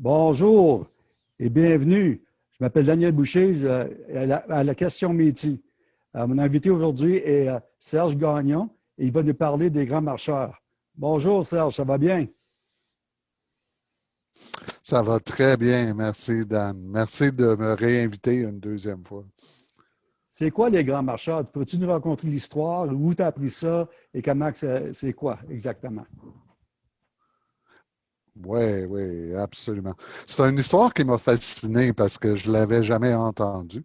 Bonjour et bienvenue. Je m'appelle Daniel Boucher, je, à, la, question métier. Euh, mon invité aujourd'hui est euh, Serge Gagnon et il va nous parler des grands marcheurs. Bonjour Serge, ça va bien? Ça va très bien, merci Dan. Merci de me réinviter une deuxième fois. C'est quoi les grands marcheurs? Peux-tu nous raconter l'histoire? Où tu as appris ça? Et comment c'est quoi exactement? Oui, oui, absolument. C'est une histoire qui m'a fasciné parce que je ne l'avais jamais entendue.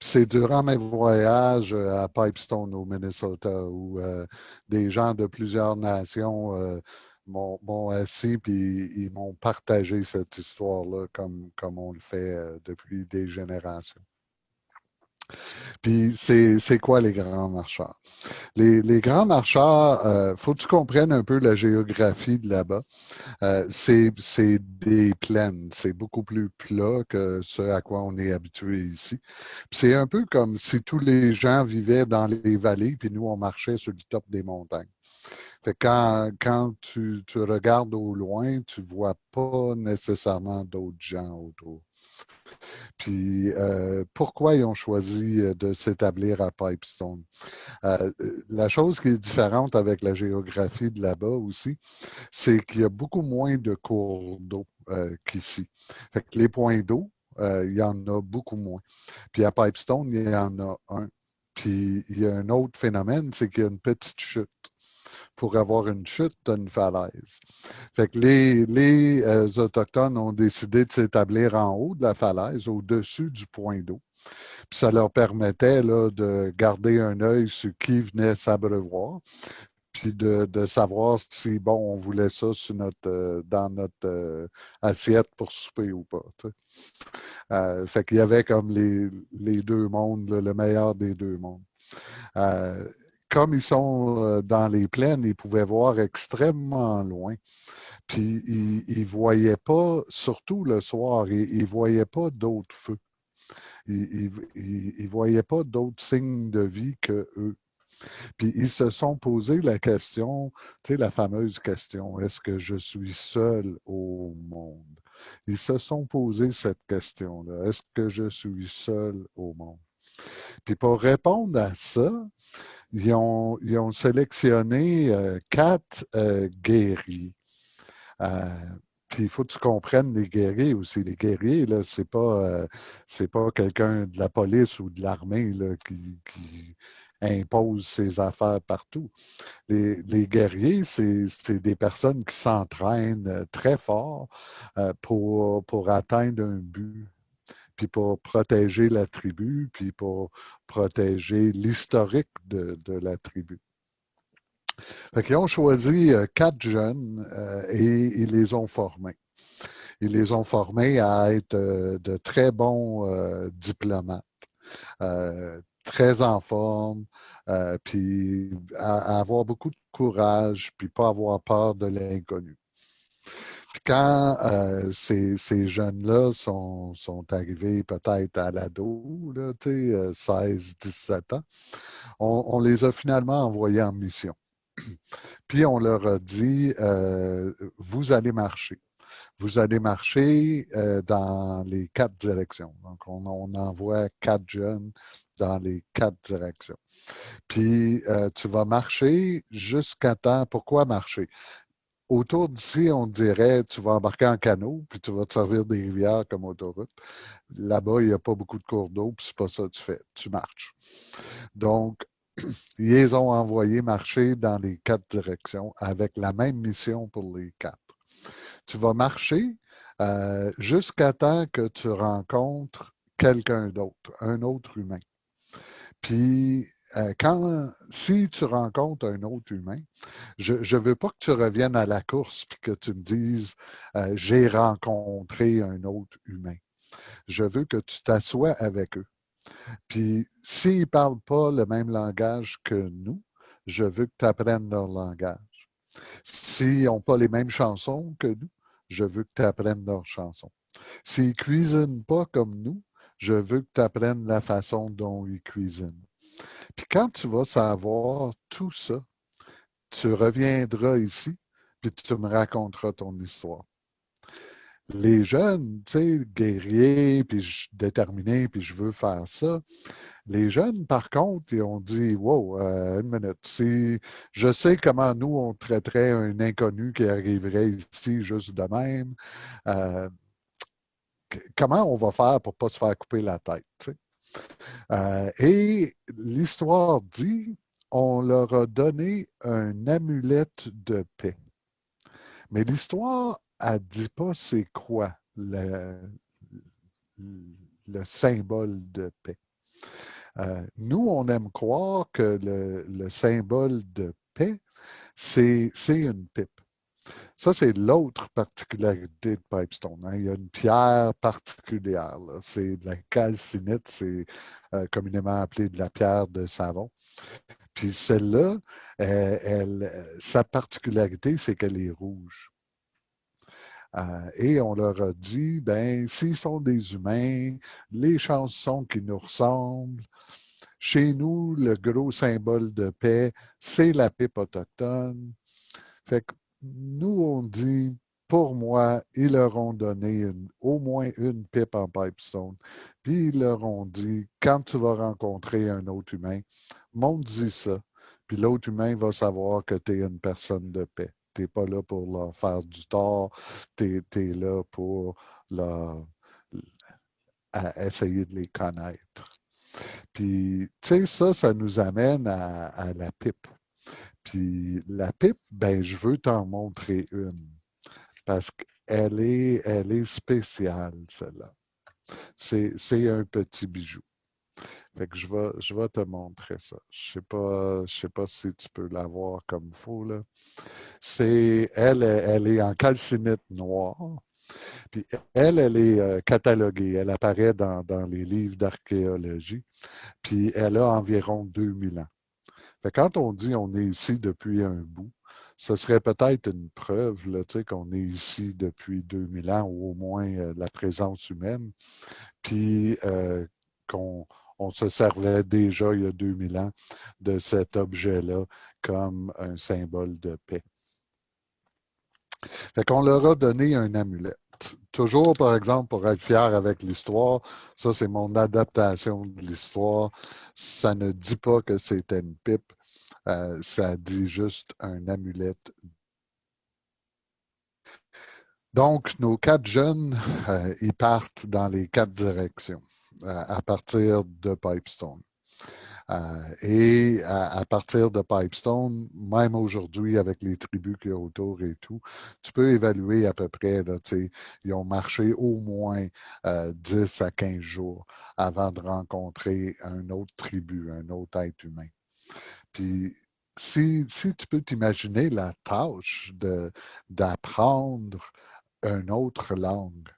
C'est durant mes voyages euh, à Pipestone, au Minnesota, où euh, des gens de plusieurs nations euh, m'ont assis et ils m'ont partagé cette histoire-là comme on le fait depuis des générations. Puis c'est quoi les grands marcheurs? Les, grands marcheurs, euh, faut que tu comprennes un peu la géographie de là-bas. Euh, c'est des plaines, c'est beaucoup plus plat que ce à quoi on est habitué ici. C'est un peu comme si tous les gens vivaient dans les vallées, puis nous, on marchait sur le top des montagnes. Fait quand, quand tu, tu regardes au loin, tu vois pas nécessairement d'autres gens autour. Puis euh, pourquoi ils ont choisi euh, de s'établir à Pipestone? Euh, la chose qui est différente avec la géographie de là-bas aussi, c'est qu'il y a beaucoup moins de cours d'eau qu'ici. Les points d'eau, il y en a beaucoup moins. Puis à Pipestone, il y en a un. Puis il y a un autre phénomène, c'est qu'il y a une petite chute pour avoir une chute d'une falaise. Fait que les, les euh, Autochtones ont décidé de s'établir en haut de la falaise, au-dessus du point d'eau. Ça leur permettait là, de garder un œil sur qui venait s'abreuvoir, puis de, de, savoir si, bon, on voulait ça sur notre, euh, dans notre euh, assiette pour souper ou pas. Euh, fait qu'il y avait comme les, les deux mondes, le meilleur des deux mondes comme ils sont euh, dans les plaines, ils pouvaient voir extrêmement loin. Puis ils ne voyaient pas, surtout le soir, ils ne voyaient pas d'autres feux. Ils ne voyaient pas d'autres signes de vie que eux. Puis ils se sont posé la question, tu sais, la fameuse question, est-ce que je suis seul au monde? Ils se sont posé cette question-là, est-ce que je suis seul au monde? Puis pour répondre à ça, ils ont, ils ont sélectionné euh, quatre euh, guerriers. Euh, puis il faut que tu comprennes les guerriers aussi. Les guerriers, là, c'est pas, c'est pas quelqu'un de la police ou de l'armée qui, qui, impose ses affaires partout. Les, les guerriers, c'est des personnes qui s'entraînent très fort pour, pour atteindre un but puis pour protéger la tribu, puis pour protéger l'historique de, la tribu. ils ont choisi euh, quatre jeunes euh, et ils les ont formés. Ils les ont formés à être euh, de très bons diplomates, très en forme, puis à, avoir beaucoup de courage, puis pas avoir peur de l'inconnu. Quand euh, ces, jeunes-là sont, arrivés peut-être à l'ado, 16-17 euh, ans, on, les a finalement envoyés en mission. Puis on leur a dit, euh, vous allez marcher. Vous allez marcher dans les quatre directions. Donc, on, on, envoie quatre jeunes dans les quatre directions. Puis, tu vas marcher jusqu'à temps. Pourquoi marcher? Autour d'ici, on dirait, tu vas embarquer en canot, puis tu vas te servir des rivières comme autoroute. Là-bas, il n'y a pas beaucoup de cours d'eau, puis c'est pas ça que tu fais. Tu marches. Donc, ils ont envoyés marcher dans les quatre directions avec la même mission pour les quatre. Tu vas marcher euh, jusqu'à temps que tu rencontres quelqu'un d'autre, un autre humain. Puis euh, quand, si tu rencontres un autre humain, je ne veux pas que tu reviennes à la course et que tu me dises euh, j'ai rencontré un autre humain. Je veux que tu t'assoies avec eux. Puis, s'ils ne parlent pas le même langage que nous, je veux que tu apprennes leur langage. S'ils n'ont pas les mêmes chansons que nous, je veux que tu apprennes leurs chansons. S'ils ne cuisinent pas comme nous, je veux que tu apprennes la façon dont ils cuisinent. Puis quand tu vas savoir tout ça, tu reviendras ici, puis tu me raconteras ton histoire. Les jeunes, tu sais, guerriers, puis déterminés, puis je veux faire ça. Les jeunes, par contre, ils ont dit Wow, euh, une minute, si je sais comment nous, on traiterait un inconnu qui arriverait ici juste de même. Euh, comment on va faire pour ne pas se faire couper la tête? Euh, et l'histoire dit on leur a donné un amulette de paix. Mais l'histoire, ne dit pas c'est quoi le, le, symbole de paix. Euh, nous, on aime croire que le, symbole de paix, c'est une pipe. Ça, c'est l'autre particularité de Pipestone. Hein. Il y a une pierre particulière. C'est de la calcinite, c'est euh, communément appelé de la pierre de savon. Puis celle-là, sa particularité, c'est qu'elle est rouge. Euh, et on leur a dit, ben, s'ils sont des humains, les chansons qui nous ressemblent. Chez nous, le gros symbole de paix, c'est la pipe autochtone. Fait que nous, on dit, pour moi, ils leur ont donné au moins une pipe en pipestone. Puis ils leur ont dit, quand tu vas rencontrer un autre humain, montre-y ça. Puis l'autre humain va savoir que tu es une personne de paix. Tu n'es pas là pour leur faire du tort, tu es, là pour leur, essayer de les connaître. Puis, tu sais, ça, ça nous amène à, la pipe. Puis la pipe, ben, je veux t'en montrer une. Parce qu'elle est, elle est spéciale, celle-là. C'est un petit bijou. Fait que je vais, te montrer ça. Je sais sais pas si tu peux la voir comme il faut. C'est, elle, elle est en calcinite noire. Puis elle, elle est euh, cataloguée. Elle apparaît dans, dans les livres d'archéologie. Puis elle a environ 2000 ans. Quand on dit on est ici depuis un bout, ce serait peut-être une preuve qu'on est ici depuis 2000 ans, ou au moins euh, la présence humaine, puis euh, qu'on on se servait déjà il y a 2000 ans de cet objet-là comme un symbole de paix. Fait qu'on leur a donné un amulette. Toujours, par exemple, pour être fier avec l'histoire, ça c'est mon adaptation de l'histoire, ça ne dit pas que c'était une pipe, euh, ça dit juste un amulette. Donc, nos quatre jeunes, euh, ils partent dans les quatre directions à, partir de Pipestone. Euh, et à, partir de Pipestone, même aujourd'hui, avec les tribus qu'il y a autour et tout, tu peux évaluer à peu près, là, ils ont marché au moins 10 euh, à 15 jours avant de rencontrer un autre tribu, un autre être humain. Puis, si, si tu peux t'imaginer la tâche d'apprendre une autre langue,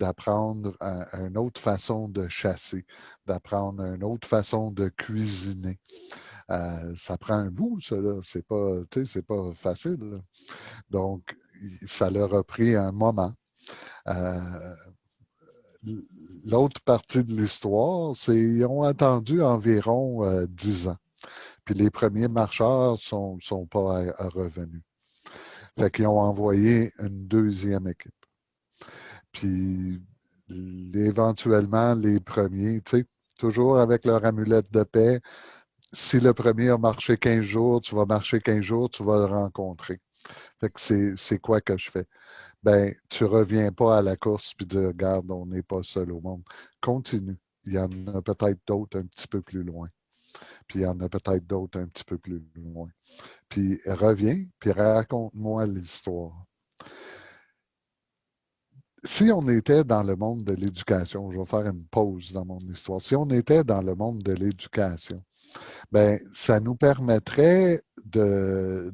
d'apprendre une autre façon de chasser, d'apprendre une autre façon de cuisiner. Euh, ça prend un bout, ça, c'est pas, pas facile. Donc, ça leur a pris un moment. Euh, l'autre partie de l'histoire, c'est qu'ils ont attendu environ euh, dix ans. Puis les premiers marcheurs ne sont, sont, pas revenus. Fait qu'ils ont envoyé une deuxième équipe. Puis éventuellement, les premiers, tu sais, toujours avec leur amulette de paix, si le premier a marché 15 jours, tu vas marcher 15 jours, tu vas le rencontrer. Fait que c'est quoi que je fais? Ben, tu reviens pas à la course puis dire, regarde, on n'est pas seul au monde. Continue. Il y en a peut-être d'autres un petit peu plus loin. Puis il y en a peut-être d'autres un petit peu plus loin. Puis reviens, puis raconte-moi l'histoire si on était dans le monde de l'éducation, je vais faire une pause dans mon histoire, si on était dans le monde de l'éducation, ben ça nous permettrait de,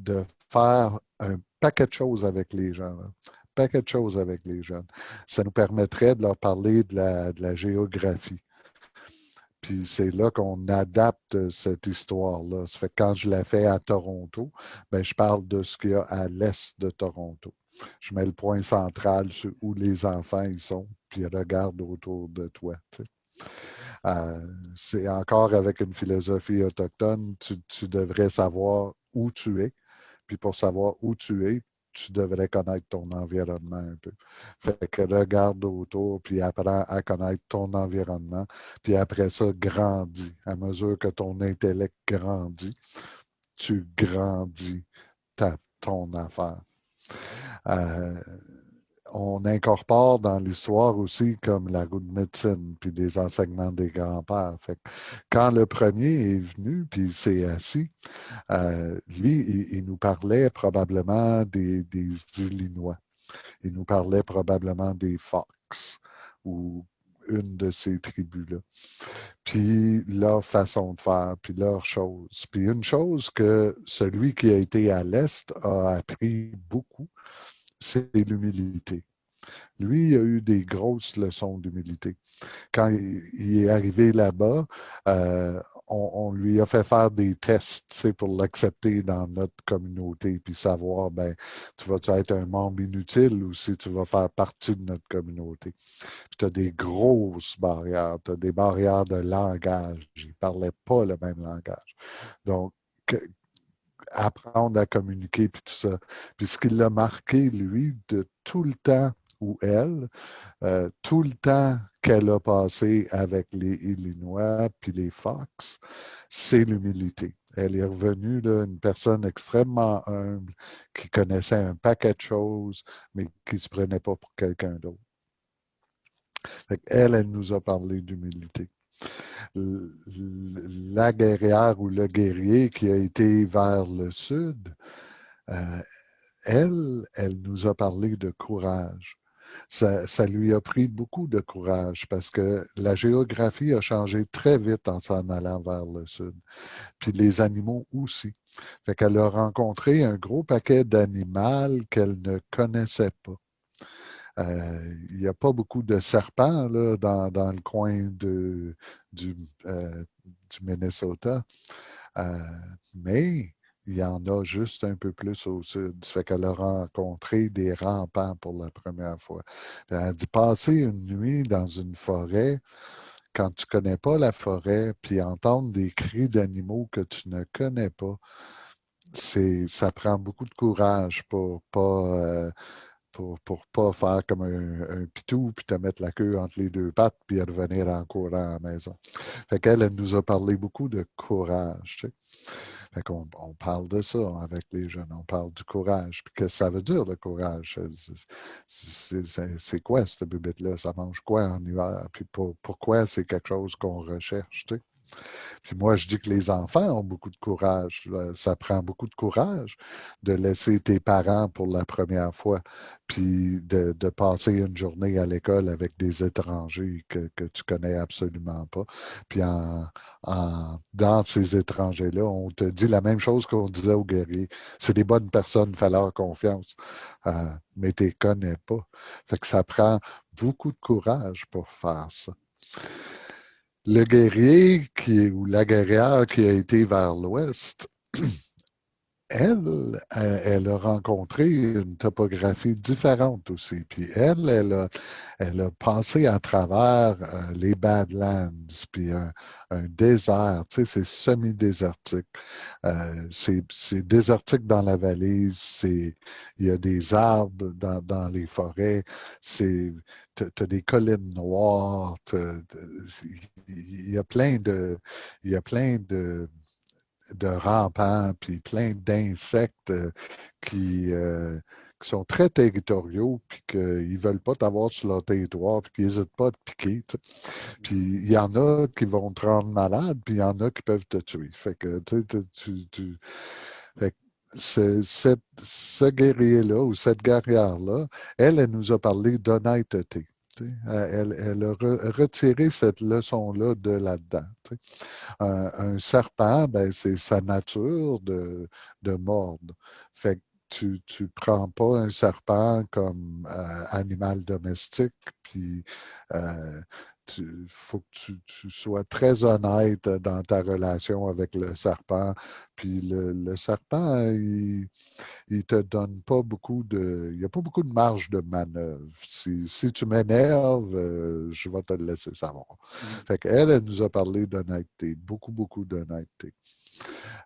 faire un paquet de choses avec les gens. Un paquet de choses avec les jeunes. Ça nous permettrait de leur parler de la, géographie. Puis c'est là qu'on adapte cette histoire-là. Ça fait que quand je la fais à Toronto, ben, je parle de ce qu'il y a à l'est de Toronto je mets le point central sur où les enfants sont, puis regarde autour de toi. Euh, c'est encore avec une philosophie autochtone, tu, devrais savoir où tu es. Puis pour savoir où tu es, tu devrais connaître ton environnement un peu. Fait que regarde autour, puis apprends à connaître ton environnement, puis après ça, grandis. À mesure que ton intellect grandit, tu grandis ta, ton affaire. Euh, on incorpore dans l'histoire aussi comme la roue de médecine, puis les enseignements des grands-pères. Quand le premier est venu, puis il s'est assis, euh, lui, il, nous parlait probablement des, des, Illinois. Il nous parlait probablement des Fox ou une de ces tribus-là. Puis leur façon de faire, puis leur chose. Puis une chose que celui qui a été à l'Est a appris beaucoup, c'est l'humilité. Lui, il a eu des grosses leçons d'humilité. Quand il est arrivé là-bas, euh, on, lui a fait faire des tests pour l'accepter dans notre communauté, puis savoir, ben, tu vas-tu être un membre inutile ou si tu vas faire partie de notre communauté. Tu as des grosses barrières, tu as des barrières de langage. Il ne parlait pas le même langage. Donc, apprendre à communiquer, puis tout ça. Puis ce qui l'a marqué, lui, de tout le temps, ou elle, euh, tout le temps qu'elle a passé avec les Illinois puis les Fox, c'est l'humilité. Elle est revenue là, une personne extrêmement humble, qui connaissait un paquet de choses, mais qui ne se prenait pas pour quelqu'un d'autre. Elle, elle nous a parlé d'humilité la guerrière ou le guerrier qui a été vers le sud, euh, elle, elle nous a parlé de courage. Ça, lui a pris beaucoup de courage parce que la géographie a changé très vite en s'en allant vers le sud. Puis les animaux aussi. Fait qu'elle a rencontré un gros paquet d'animaux qu'elle ne connaissait pas. Euh, il n'y a pas beaucoup de serpents dans, le coin euh, du Minnesota, euh, mais il y en a juste un peu plus au sud. Ça fait qu'elle a rencontré des rampants pour la première fois. Elle dit passer une nuit dans une forêt, quand tu ne connais pas la forêt, puis entendre des cris d'animaux que tu ne connais pas, ça prend beaucoup de courage pour pas pour ne pas faire comme un, pitou, puis te mettre la queue entre les deux pattes, puis revenir en courant à la maison. Fait qu'elle, elle nous a parlé beaucoup de courage. Fait qu'on on parle de ça avec les jeunes, on parle du courage. Puis qu'est-ce que ça veut dire, le courage? C'est quoi cette bubette-là? Ça mange quoi en hiver? Puis pourquoi c'est quelque chose qu'on recherche? Puis moi, je dis que les enfants ont beaucoup de courage. Ça prend beaucoup de courage de laisser tes parents pour la première fois, puis de, passer une journée à l'école avec des étrangers que, que tu connais absolument pas. Puis en, dans ces étrangers-là, on te dit la même chose qu'on disait aux guerriers. C'est des bonnes personnes, fais leur confiance. Euh, mais tu ne connais pas. Fait que ça prend beaucoup de courage pour faire ça le guerrier qui, ou la guerrière qui a été vers l'ouest, elle, elle a rencontré une topographie différente aussi. Puis elle, elle a, elle a passé à travers euh, les Badlands, puis un, désert, tu sais, c'est semi-désertique. Euh, c'est désertique dans la vallée, il y a des arbres dans, dans les forêts, tu as des collines noires, il y a plein de... Il y a plein de de rampants, puis plein d'insectes euh, qui, euh, qui, sont très territoriaux, puis qu'ils ne veulent pas t'avoir sur leur territoire, puis qu'ils n'hésitent pas à te piquer. Puis il y en a qui vont te rendre malade, puis il y en a qui peuvent te tuer. Fait que tu, tu fait ce guerrier-là ou cette guerrière-là, elle, elle nous a parlé d'honnêteté. Elle, elle, a retiré cette leçon-là de là-dedans. Un, serpent, ben, c'est sa nature de, de mordre. Fait que tu ne prends pas un serpent comme euh, animal domestique, puis euh, il faut que tu, sois très honnête dans ta relation avec le serpent. Puis le, serpent, il ne te donne pas beaucoup de... Il n'y a pas beaucoup de marge de manœuvre. Si, tu m'énerves, euh, je vais te le laisser savoir. Mmh. Fait qu'elle, elle nous a parlé d'honnêteté, beaucoup, beaucoup d'honnêteté.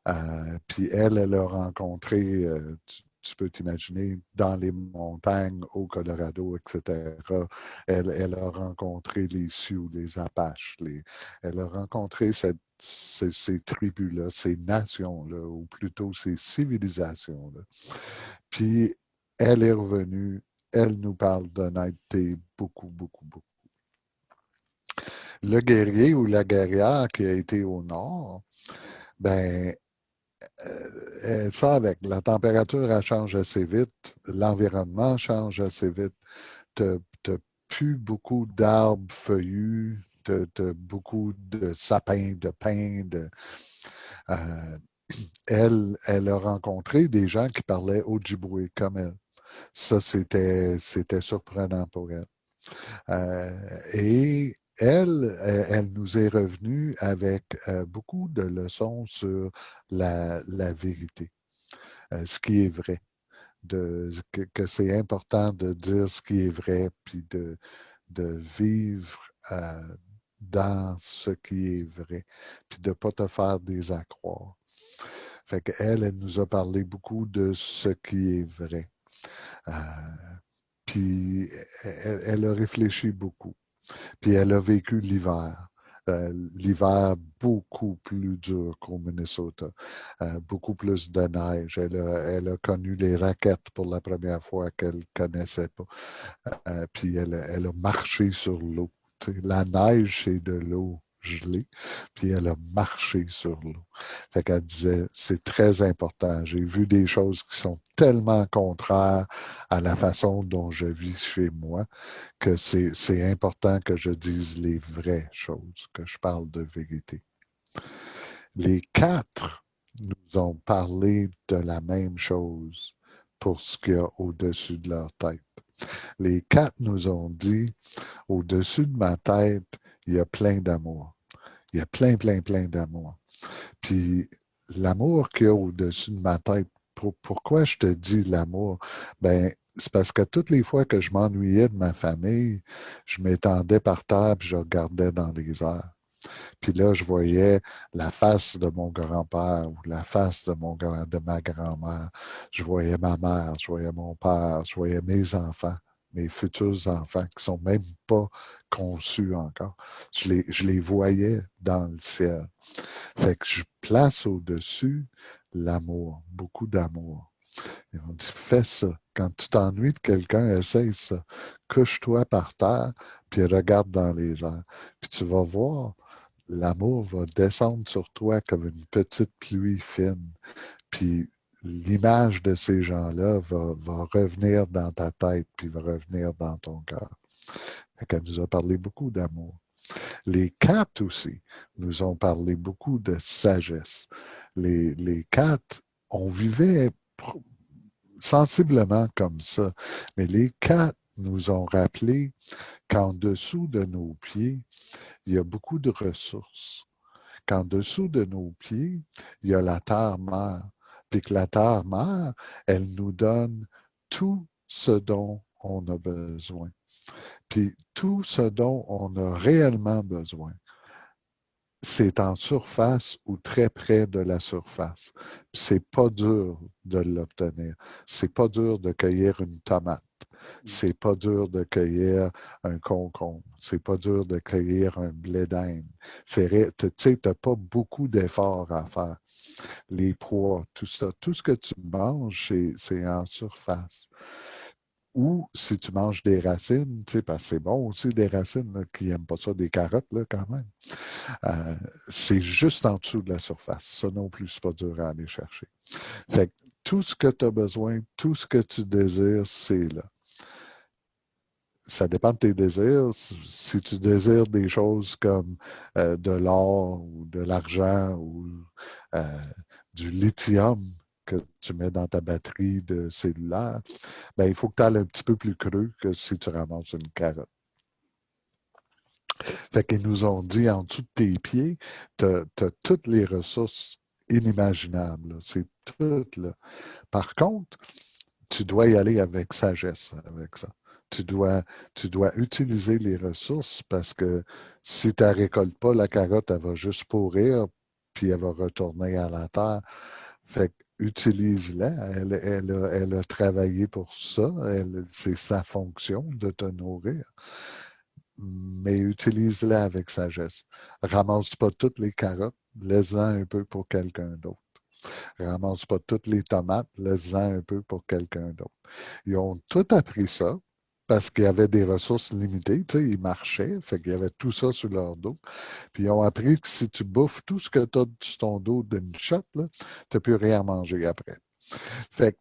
Euh, puis elle, elle a rencontré, euh, tu peux t'imaginer, dans les montagnes au Colorado, etc. Elle, a rencontré les Sioux, les Apaches. elle a rencontré ces, tribus-là, ces nations-là, ou plutôt ces civilisations-là. Puis, elle est revenue, elle nous parle d'honnêteté beaucoup, beaucoup, beaucoup. Le guerrier ou la guerrière qui a été au nord, ben, ça avec la température, elle change assez vite, l'environnement change assez vite. Tu n'as plus beaucoup d'arbres feuillus, tu beaucoup de sapins, de pins. Euh, elle, elle a rencontré des gens qui parlaient Ojibwe comme elle. Ça, c'était surprenant pour elle. Euh, et elle, elle nous est revenue avec euh, beaucoup de leçons sur la, vérité, euh, ce qui est vrai, que, c'est important de dire ce qui est vrai, puis de, vivre dans ce qui est vrai, puis de ne pas te faire des accroires. Fait elle nous a parlé beaucoup de ce qui est vrai. Euh, puis elle, a réfléchi beaucoup. Puis elle a vécu l'hiver. Euh, l'hiver beaucoup plus dur qu'au Minnesota, euh, beaucoup plus de neige. Elle a, connu les raquettes pour la première fois qu'elle ne connaissait pas. puis elle, elle, a marché sur l'eau. La neige, c'est de l'eau gelée, puis elle a marché sur l'eau. Fait qu'elle disait, c'est très important. J'ai vu des choses qui sont tellement contraires à la façon dont je vis chez moi que c'est important que je dise les vraies choses, que je parle de vérité. Les quatre nous ont parlé de la même chose pour ce qu'il y a au-dessus de leur tête. Les quatre nous ont dit, au-dessus de ma tête, il y a plein d'amour. Il y a plein, plein, plein d'amour. Puis l'amour qu'il y a au-dessus de ma tête, pourquoi je te dis l'amour? Ben, c'est parce que toutes les fois que je m'ennuyais de ma famille, je m'étendais par terre et je regardais dans les airs. Puis là, je voyais la face de mon grand-père ou la face de, mon, de ma grand-mère. Je voyais ma mère, je voyais mon père, je voyais mes enfants mes futurs enfants qui sont même pas conçus encore. Je les, je les voyais dans le ciel. Fait que je place au-dessus l'amour, beaucoup d'amour. Et on dit, fais ça. Quand tu t'ennuies de quelqu'un, essaye ça. Couche-toi par terre, puis regarde dans les airs. Puis tu vas voir, l'amour va descendre sur toi comme une petite pluie fine. Puis l'image de ces gens-là va, revenir dans ta tête, puis va revenir dans ton cœur. Elle nous a parlé beaucoup d'amour. Les quatre aussi nous ont parlé beaucoup de sagesse. Les, les quatre, on vivait sensiblement comme ça, mais les quatre nous ont rappelé qu'en dessous de nos pieds, il y a beaucoup de ressources. Qu'en dessous de nos pieds, il y a la terre-mère puis que la terre-mère, elle nous donne tout ce dont on a besoin. Puis tout ce dont on a réellement besoin, c'est en surface ou très près de la surface. C'est pas dur de l'obtenir. C'est pas dur de cueillir une tomate. Mmh. C'est pas dur de cueillir un concombre. C'est pas dur de cueillir un blé d'Inde. Tu sais, tu n'as pas beaucoup d'efforts à faire les proies, tout ça. Tout ce que tu manges, c'est en surface. Ou si tu manges des racines, tu sais, parce que c'est bon aussi des racines, qui n'aiment pas ça, des carottes là, quand même. Euh, c'est juste en dessous de la surface. Ça non plus, c'est pas dur à aller chercher. Fait tout ce que tu as besoin, tout ce que tu désires, c'est là ça dépend de tes désirs. Si tu désires des choses comme euh, de l'or ou de l'argent ou euh, du lithium que tu mets dans ta batterie de cellulaire, ben, il faut que tu ailles un petit peu plus creux que si tu ramasses une carotte. Fait qu'ils nous ont dit en dessous de tes pieds, tu as, toutes les ressources inimaginables. C'est tout là. Par contre, tu dois y aller avec sagesse avec ça tu dois, tu dois utiliser les ressources parce que si tu ne récoltes pas, la carotte, elle va juste pourrir, puis elle va retourner à la terre. Fait utilise-la. Elle, elle, a, travaillé pour ça. C'est sa fonction de te nourrir. Mais utilise-la avec sagesse. Ramasse pas toutes les carottes, laisse-en un peu pour quelqu'un d'autre. Ramasse pas toutes les tomates, laisse-en un peu pour quelqu'un d'autre. Ils ont tout appris ça parce qu'il y avait des ressources limitées, tu sais, ils marchaient, fait qu'il y avait tout ça sur leur dos. Puis ils ont appris que si tu bouffes tout ce que tu as sur ton dos d'une shot, tu n'as plus rien à manger après. Fait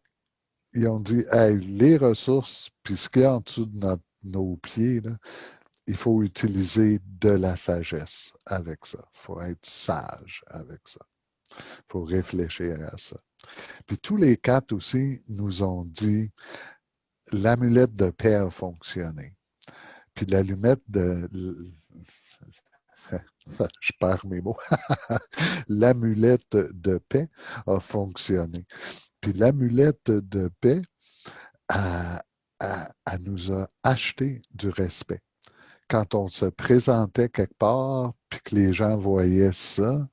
qu'ils ont dit, hey, les ressources, puis ce qu'il y a en dessous de nos pieds, il faut utiliser de la sagesse avec ça. Il faut être sage avec ça. Il faut réfléchir à ça. Puis tous les quatre aussi nous ont dit, l'amulette de paix a fonctionné. Puis l'allumette de... Je perds mes mots. l'amulette de paix a fonctionné. Puis l'amulette de paix, elle, nous a acheté du respect. Quand on se présentait quelque part, puis que les gens voyaient ça,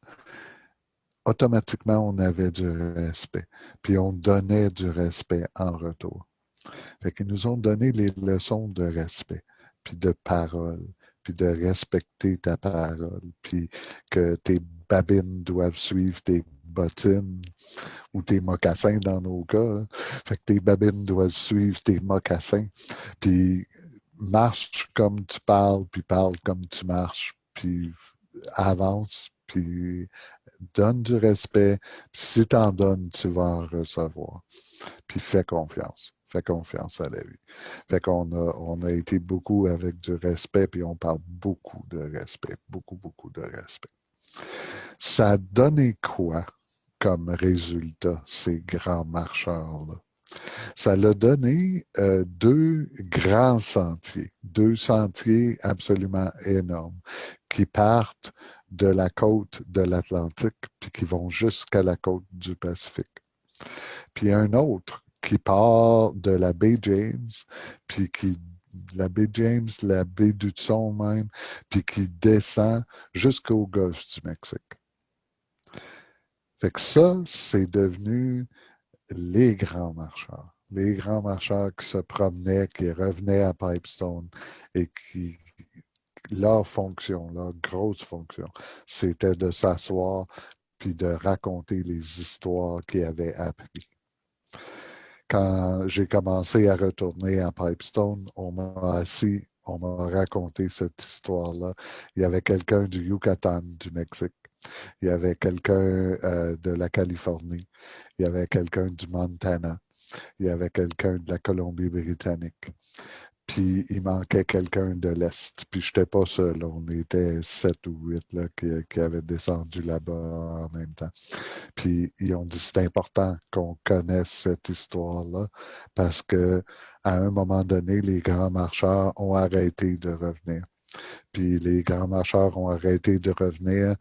automatiquement, on avait du respect. Puis on donnait du respect en retour. Fait nous ont donné les leçons de respect, puis de parole, puis de respecter ta parole, puis que tes babines doivent suivre tes bottines ou tes mocassins dans nos cas. Hein. Fait que tes babines doivent suivre tes mocassins, puis marche comme tu parles, puis parle comme tu marches, puis avance, puis donne du respect. Puis si tu en donnes, tu vas en recevoir. Puis fais confiance. Fais confiance à la vie. Fait qu'on a, on a été beaucoup avec du respect, puis on parle beaucoup de respect, beaucoup, beaucoup de respect. Ça a donné quoi comme résultat, ces grands marcheurs-là? Ça l'a donné euh, deux grands sentiers, deux sentiers absolument énormes qui partent de la côte de l'Atlantique puis qui vont jusqu'à la côte du Pacifique. Puis un autre qui part de la baie James, puis qui la baie James, la baie du Son même, puis qui descend jusqu'au golfe du Mexique. Fait que ça, c'est devenu les grands marcheurs. Les grands marcheurs qui se promenaient, qui revenaient à Pipestone et qui, leur fonction, leur grosse fonction, c'était de s'asseoir puis de raconter les histoires qu'ils avaient apprises quand j'ai commencé à retourner à Pipestone, on m'a assis, on m'a raconté cette histoire-là. Il y avait quelqu'un du Yucatan, du Mexique. Il y avait quelqu'un euh, de la Californie. Il y avait quelqu'un du Montana. Il y avait quelqu'un de la Colombie-Britannique puis il manquait quelqu'un de l'Est. Puis je n'étais pas seul, on était sept ou huit là, qui, avaient descendu là-bas en même temps. Puis ils ont dit c'est important qu'on connaisse cette histoire-là parce que à un moment donné, les grands marcheurs ont arrêté de revenir. Puis les grands marcheurs ont arrêté de revenir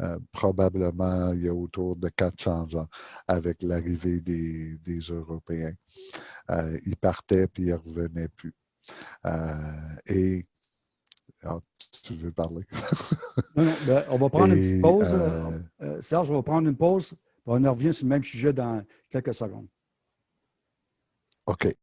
euh, probablement il y a autour de 400 ans avec l'arrivée des, Européens. Euh, ils partaient puis ils ne revenaient plus. Euh, et tu veux parler? Ben, on va prendre une petite pause. Euh, euh, Serge, on va prendre une pause. On revient sur le même sujet dans quelques secondes. OK.